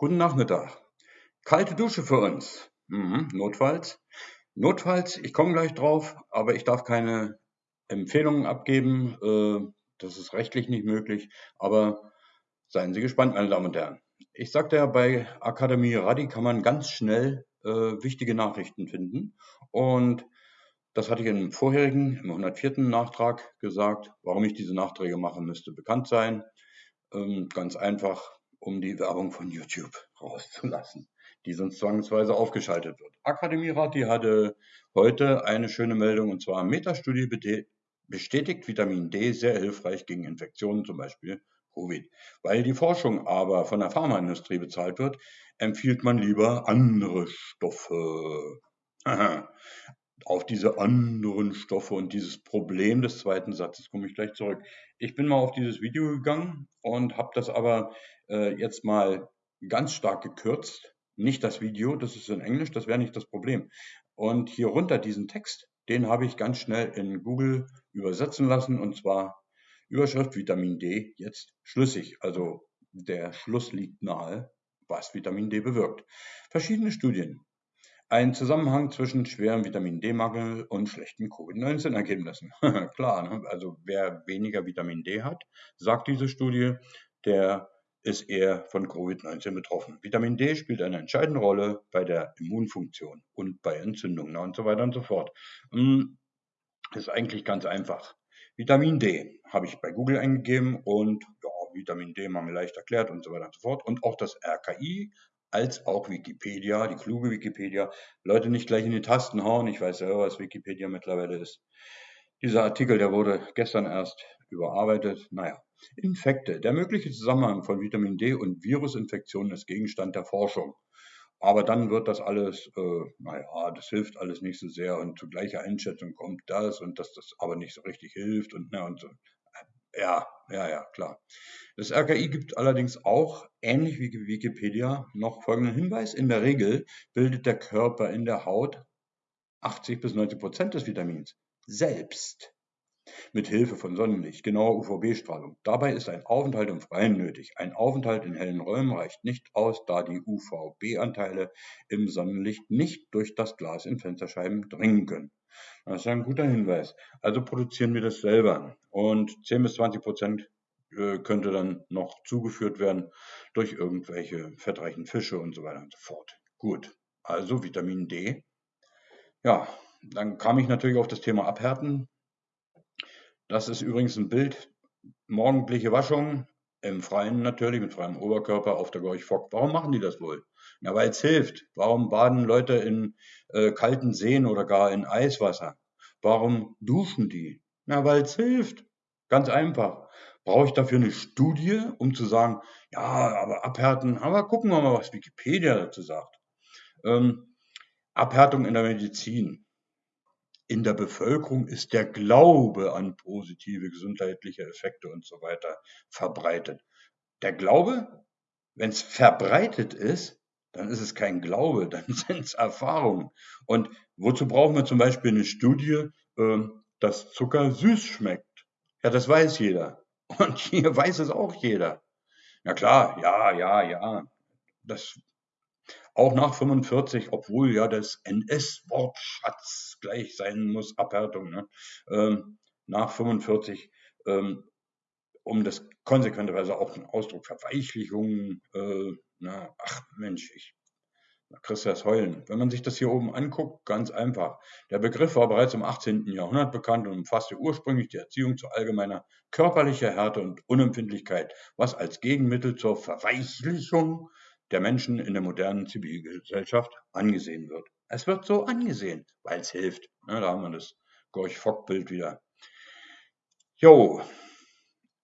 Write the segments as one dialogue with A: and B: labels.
A: Guten Nachmittag. Kalte Dusche für uns. Mhm, notfalls. Notfalls, ich komme gleich drauf, aber ich darf keine Empfehlungen abgeben. Äh, das ist rechtlich nicht möglich. Aber seien Sie gespannt, meine Damen und Herren. Ich sagte ja, bei Akademie Radi kann man ganz schnell äh, wichtige Nachrichten finden. Und das hatte ich im vorherigen, im 104. Nachtrag gesagt. Warum ich diese Nachträge mache, müsste bekannt sein. Ähm, ganz einfach, um die Werbung von YouTube rauszulassen, die sonst zwangsweise aufgeschaltet wird. Akademierat, die hatte heute eine schöne Meldung und zwar Metastudie bestätigt Vitamin D sehr hilfreich gegen Infektionen, zum Beispiel Covid. Weil die Forschung aber von der Pharmaindustrie bezahlt wird, empfiehlt man lieber andere Stoffe. Auf diese anderen Stoffe und dieses Problem des zweiten Satzes komme ich gleich zurück. Ich bin mal auf dieses Video gegangen und habe das aber äh, jetzt mal ganz stark gekürzt. Nicht das Video, das ist in Englisch, das wäre nicht das Problem. Und hier runter diesen Text, den habe ich ganz schnell in Google übersetzen lassen und zwar Überschrift Vitamin D jetzt schlüssig. Also der Schluss liegt nahe, was Vitamin D bewirkt. Verschiedene Studien. Ein Zusammenhang zwischen schwerem Vitamin D-Mangel und schlechten Covid-19-Ergebnissen. Klar, ne? also wer weniger Vitamin D hat, sagt diese Studie, der ist eher von Covid-19 betroffen. Vitamin D spielt eine entscheidende Rolle bei der Immunfunktion und bei Entzündungen und so weiter und so fort. Hm, ist eigentlich ganz einfach. Vitamin D habe ich bei Google eingegeben und ja, Vitamin D mal mir leicht erklärt und so weiter und so fort. Und auch das RKI als auch Wikipedia, die kluge Wikipedia. Leute nicht gleich in die Tasten hauen. Ich weiß ja, was Wikipedia mittlerweile ist. Dieser Artikel, der wurde gestern erst überarbeitet. Naja, Infekte. Der mögliche Zusammenhang von Vitamin D und Virusinfektionen ist Gegenstand der Forschung. Aber dann wird das alles, äh, naja, das hilft alles nicht so sehr und zu gleicher Einschätzung kommt das und dass das aber nicht so richtig hilft und, na, und so. Ja, ja, ja, klar. Das RKI gibt allerdings auch, ähnlich wie Wikipedia, noch folgenden Hinweis. In der Regel bildet der Körper in der Haut 80 bis 90 Prozent des Vitamins selbst mit Hilfe von Sonnenlicht, genauer UVB-Strahlung. Dabei ist ein Aufenthalt im Freien nötig. Ein Aufenthalt in hellen Räumen reicht nicht aus, da die UVB-Anteile im Sonnenlicht nicht durch das Glas in Fensterscheiben dringen können. Das ist ein guter Hinweis. Also produzieren wir das selber. Und 10 bis 20 Prozent äh, könnte dann noch zugeführt werden durch irgendwelche fettreichen Fische und so weiter und so fort. Gut, also Vitamin D. Ja, dann kam ich natürlich auf das Thema Abhärten. Das ist übrigens ein Bild, morgendliche Waschung, im Freien natürlich, mit freiem Oberkörper auf der Gorch Fock. Warum machen die das wohl? Ja, weil es hilft. Warum baden Leute in äh, kalten Seen oder gar in Eiswasser? Warum duschen die? Ja, weil es hilft. Ganz einfach. Brauche ich dafür eine Studie, um zu sagen, ja, aber abhärten, aber gucken wir mal, was Wikipedia dazu sagt. Ähm, Abhärtung in der Medizin in der Bevölkerung ist der Glaube an positive gesundheitliche Effekte und so weiter verbreitet. Der Glaube, wenn es verbreitet ist, dann ist es kein Glaube, dann sind es Erfahrungen. Und wozu brauchen wir zum Beispiel eine Studie, äh, dass Zucker süß schmeckt? Ja, das weiß jeder. Und hier weiß es auch jeder. Ja klar, ja, ja, ja. Das auch nach 45, obwohl ja das NS-Wortschatz gleich sein muss, Abhärtung, ne? ähm, nach 45, ähm, um das konsequenterweise auch ein Ausdruck Verweichlichung, äh, na, ach Mensch, ich, da kriegst du das Heulen. Wenn man sich das hier oben anguckt, ganz einfach. Der Begriff war bereits im 18. Jahrhundert bekannt und umfasste ursprünglich die Erziehung zu allgemeiner körperlicher Härte und Unempfindlichkeit, was als Gegenmittel zur Verweichlichung der Menschen in der modernen Zivilgesellschaft angesehen wird. Es wird so angesehen, weil es hilft. Ja, da haben wir das Gorch-Fock-Bild wieder. Jo,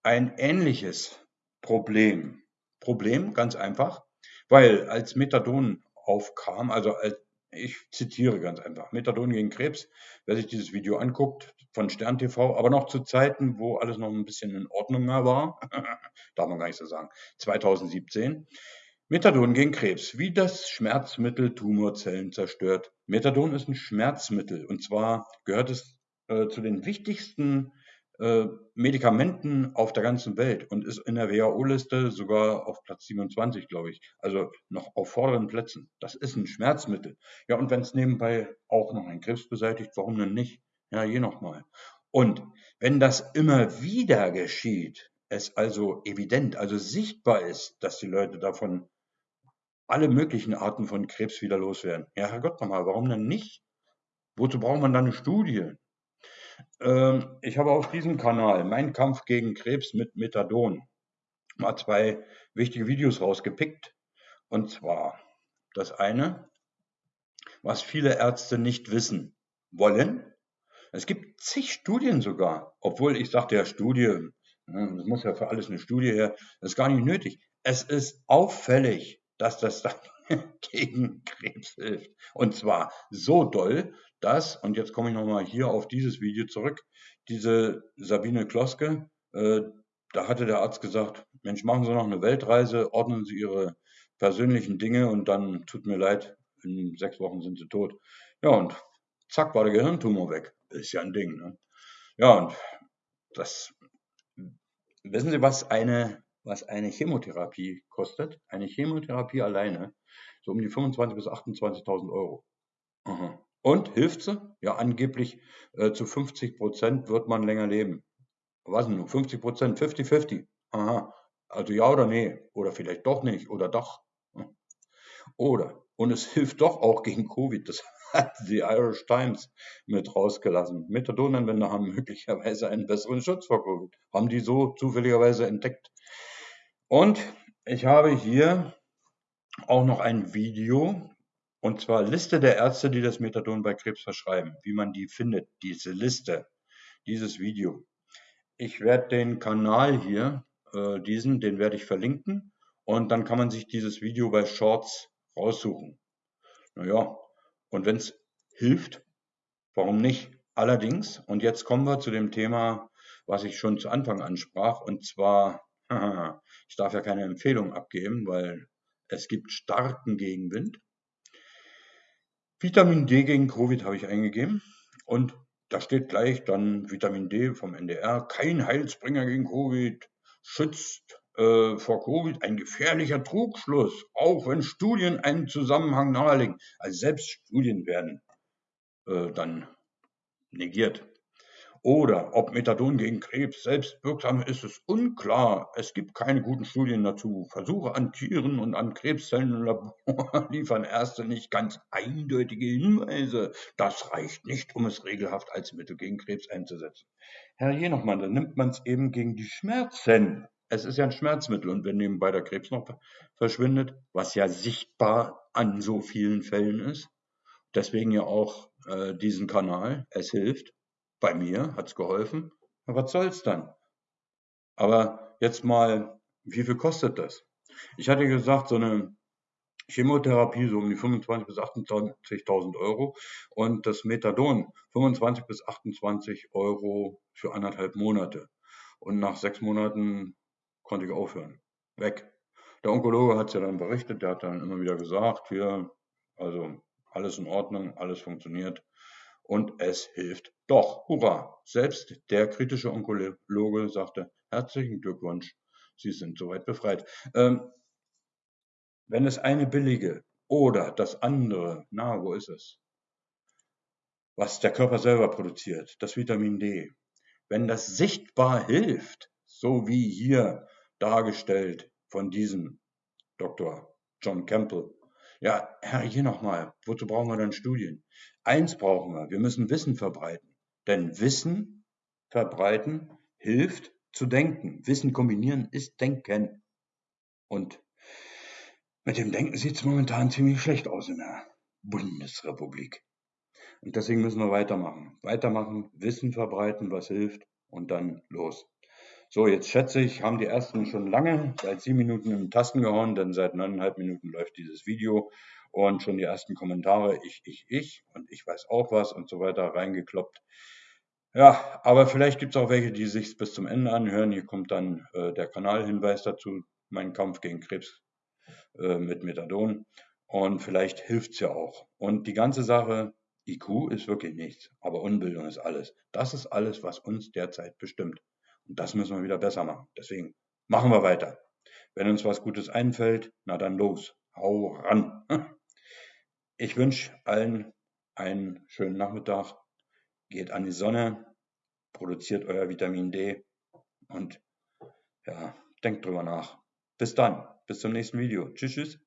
A: ein ähnliches Problem. Problem, ganz einfach, weil als Methadon aufkam, also als, ich zitiere ganz einfach, Methadon gegen Krebs, wer sich dieses Video anguckt, von Stern TV, aber noch zu Zeiten, wo alles noch ein bisschen in Ordnung war, darf man gar nicht so sagen, 2017, Methadon gegen Krebs, wie das Schmerzmittel Tumorzellen zerstört. Methadon ist ein Schmerzmittel und zwar gehört es äh, zu den wichtigsten äh, Medikamenten auf der ganzen Welt und ist in der WHO-Liste sogar auf Platz 27, glaube ich. Also noch auf vorderen Plätzen. Das ist ein Schmerzmittel. Ja, und wenn es nebenbei auch noch einen Krebs beseitigt, warum denn nicht? Ja, je nochmal. Und wenn das immer wieder geschieht, es also evident, also sichtbar ist, dass die Leute davon alle möglichen Arten von Krebs wieder loswerden. Ja, Herrgott nochmal, warum denn nicht? Wozu braucht man dann eine Studie? Ähm, ich habe auf diesem Kanal Mein Kampf gegen Krebs mit Methadon mal zwei wichtige Videos rausgepickt. Und zwar das eine, was viele Ärzte nicht wissen wollen. Es gibt zig Studien sogar, obwohl ich sagte ja Studie, es muss ja für alles eine Studie her, das ist gar nicht nötig. Es ist auffällig, dass das dann gegen Krebs hilft. Und zwar so doll, dass, und jetzt komme ich nochmal hier auf dieses Video zurück, diese Sabine Kloske, äh, da hatte der Arzt gesagt, Mensch, machen Sie noch eine Weltreise, ordnen Sie Ihre persönlichen Dinge und dann tut mir leid, in sechs Wochen sind Sie tot. Ja, und zack, war der Gehirntumor weg. Ist ja ein Ding. Ne? Ja, und das, wissen Sie, was eine was eine Chemotherapie kostet. Eine Chemotherapie alleine so um die 25.000 bis 28.000 Euro. Aha. Und hilft sie? Ja, angeblich äh, zu 50 Prozent wird man länger leben. Was denn? 50 Prozent, 50-50. Aha. Also ja oder nee. Oder vielleicht doch nicht. Oder doch. Oder. Und es hilft doch auch gegen Covid. Das hat die Irish Times mit rausgelassen. Methadonanwender haben möglicherweise einen besseren Schutz vor Covid. Haben die so zufälligerweise entdeckt. Und ich habe hier auch noch ein Video, und zwar Liste der Ärzte, die das Methadon bei Krebs verschreiben, wie man die findet, diese Liste, dieses Video. Ich werde den Kanal hier, äh, diesen, den werde ich verlinken und dann kann man sich dieses Video bei Shorts raussuchen. Naja, und wenn es hilft, warum nicht? Allerdings, und jetzt kommen wir zu dem Thema, was ich schon zu Anfang ansprach, und zwar Ich darf ja keine Empfehlung abgeben, weil es gibt starken Gegenwind. Vitamin D gegen Covid habe ich eingegeben und da steht gleich dann Vitamin D vom NDR, kein Heilsbringer gegen Covid, schützt äh, vor Covid ein gefährlicher Trugschluss, auch wenn Studien einen Zusammenhang nahelegen. Also selbst Studien werden äh, dann negiert. Oder ob Methadon gegen Krebs selbst wirksam ist, ist unklar. Es gibt keine guten Studien dazu. Versuche an Tieren und an Krebszellen im Labor liefern erste nicht ganz eindeutige Hinweise. Das reicht nicht, um es regelhaft als Mittel gegen Krebs einzusetzen. Herr Jenochmann, dann nimmt man es eben gegen die Schmerzen. Es ist ja ein Schmerzmittel und wenn nebenbei der Krebs noch verschwindet, was ja sichtbar an so vielen Fällen ist, deswegen ja auch äh, diesen Kanal, es hilft, bei mir hat es geholfen. Ja, was soll's dann? Aber jetzt mal, wie viel kostet das? Ich hatte gesagt, so eine Chemotherapie so um die 25.000 bis 28.000 Euro und das Methadon 25 bis 28 Euro für anderthalb Monate. Und nach sechs Monaten konnte ich aufhören. Weg. Der Onkologe hat es ja dann berichtet, der hat dann immer wieder gesagt, hier, also alles in Ordnung, alles funktioniert und es hilft doch. Hurra! Selbst der kritische Onkologe sagte, herzlichen Glückwunsch, Sie sind soweit befreit. Ähm, wenn es eine billige oder das andere, na, wo ist es? Was der Körper selber produziert, das Vitamin D. Wenn das sichtbar hilft, so wie hier dargestellt von diesem Dr. John Campbell, ja, Herr, hier nochmal, wozu brauchen wir denn Studien? Eins brauchen wir, wir müssen Wissen verbreiten. Denn Wissen verbreiten hilft zu denken. Wissen kombinieren ist Denken. Und mit dem Denken sieht es momentan ziemlich schlecht aus in der Bundesrepublik. Und deswegen müssen wir weitermachen. Weitermachen, Wissen verbreiten, was hilft und dann los. So, jetzt schätze ich, haben die ersten schon lange, seit sieben Minuten in den Tasten gehauen, denn seit neuneinhalb Minuten läuft dieses Video und schon die ersten Kommentare, ich, ich, ich und ich weiß auch was und so weiter reingekloppt. Ja, aber vielleicht gibt es auch welche, die sich bis zum Ende anhören. Hier kommt dann äh, der Kanalhinweis dazu, mein Kampf gegen Krebs äh, mit Methadon. Und vielleicht hilft es ja auch. Und die ganze Sache IQ ist wirklich nichts, aber Unbildung ist alles. Das ist alles, was uns derzeit bestimmt. Und das müssen wir wieder besser machen. Deswegen machen wir weiter. Wenn uns was Gutes einfällt, na dann los, hau ran. Ich wünsche allen einen schönen Nachmittag. Geht an die Sonne, produziert euer Vitamin D und ja, denkt drüber nach. Bis dann, bis zum nächsten Video. Tschüss, tschüss.